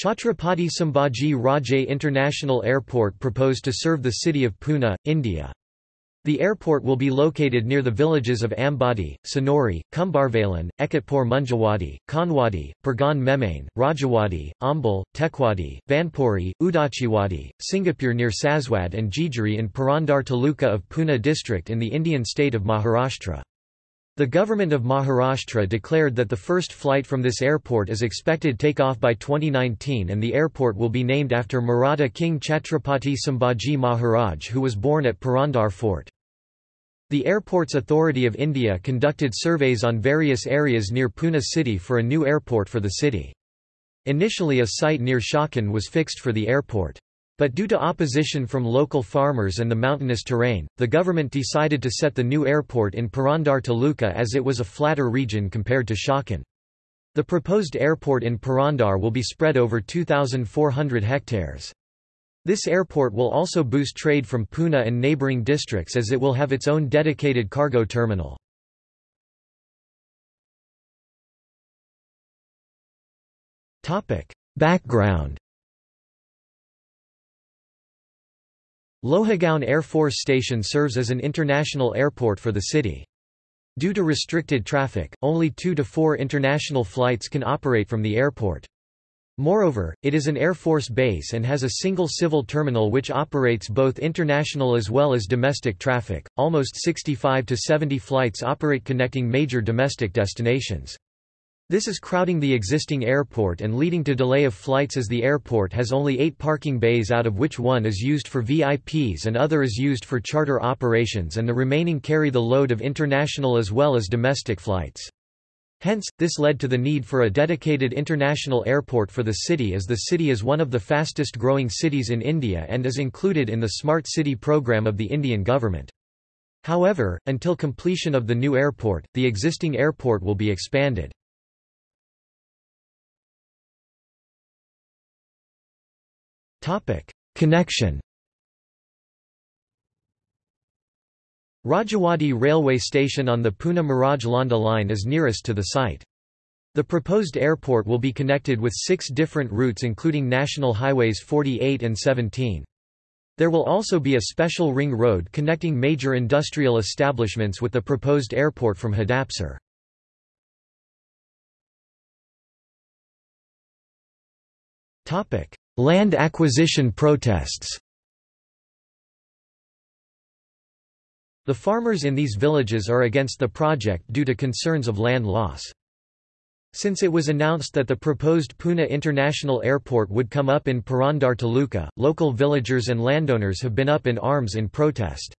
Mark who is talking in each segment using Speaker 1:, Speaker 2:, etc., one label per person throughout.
Speaker 1: Chhatrapati Sambhaji Raje International Airport proposed to serve the city of Pune, India. The airport will be located near the villages of Ambadi, Sonori, Kumbharvalan, Ekatpur Munjawadi, Kanwadi, Pargaon Memane, Rajewadi, Ambal, Tekwadi, Vanpuri, Udachiwadi, Singapur near Saswad and Jejuri in Purandar Taluka of Pune district in the Indian state of Maharashtra. The government of Maharashtra declared that the first flight from this airport is expected take off by 2019 and the airport will be named after Maratha King Chhatrapati Sambhaji Maharaj who was born at Purandar Fort. The Airports Authority of India conducted surveys on various areas near Pune city for a new airport for the city. Initially a site near Chakan was fixed for the airport. But due to opposition from local farmers and the mountainous terrain, the government decided to set the new airport in Purandar Taluka as it was a flatter region compared to Chakan. The proposed airport in Purandar will be spread over 2,400 hectares. This airport will also boost trade from Pune and neighbouring districts as it will have its own dedicated cargo terminal. Background Lohagaon Air Force Station serves as an international airport for the city. Due to restricted traffic, only two to four international flights can operate from the airport. Moreover, it is an Air Force base and has a single civil terminal which operates both international as well as domestic traffic. Almost 65 to 70 flights operate connecting major domestic destinations. This is crowding the existing airport and leading to delay of flights as the airport has only eight parking bays out of which one is used for VIPs and other is used for charter operations and the remaining carry the load of international as well as domestic flights. Hence, this led to the need for a dedicated international airport for the city as the city is one of the fastest growing cities in India and is included in the Smart City program of the Indian government. However, until completion of the new airport, the existing airport will be expanded. Topic: Connection. Rajewadi railway station on the Pune-Miraj Londa line is nearest to the site. The proposed airport will be connected with six different routes including National Highways 48 and 17. There will also be a special ring road connecting major industrial establishments with the proposed airport from Hadapsar. Land acquisition protests The farmers in these villages are against the project due to concerns of land loss. Since it was announced that the proposed Pune International Airport would come up in Purandar Taluka, local villagers and landowners have been up in arms in protest.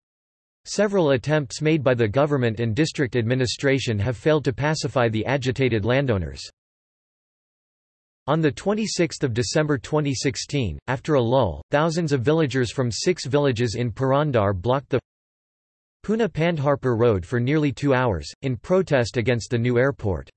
Speaker 1: Several attempts made by the government and district administration have failed to pacify the agitated landowners. On 26 December 2016, after a lull, thousands of villagers from six villages in Purandar blocked the Pune Pandharpur Road for nearly two hours, in protest against the new airport.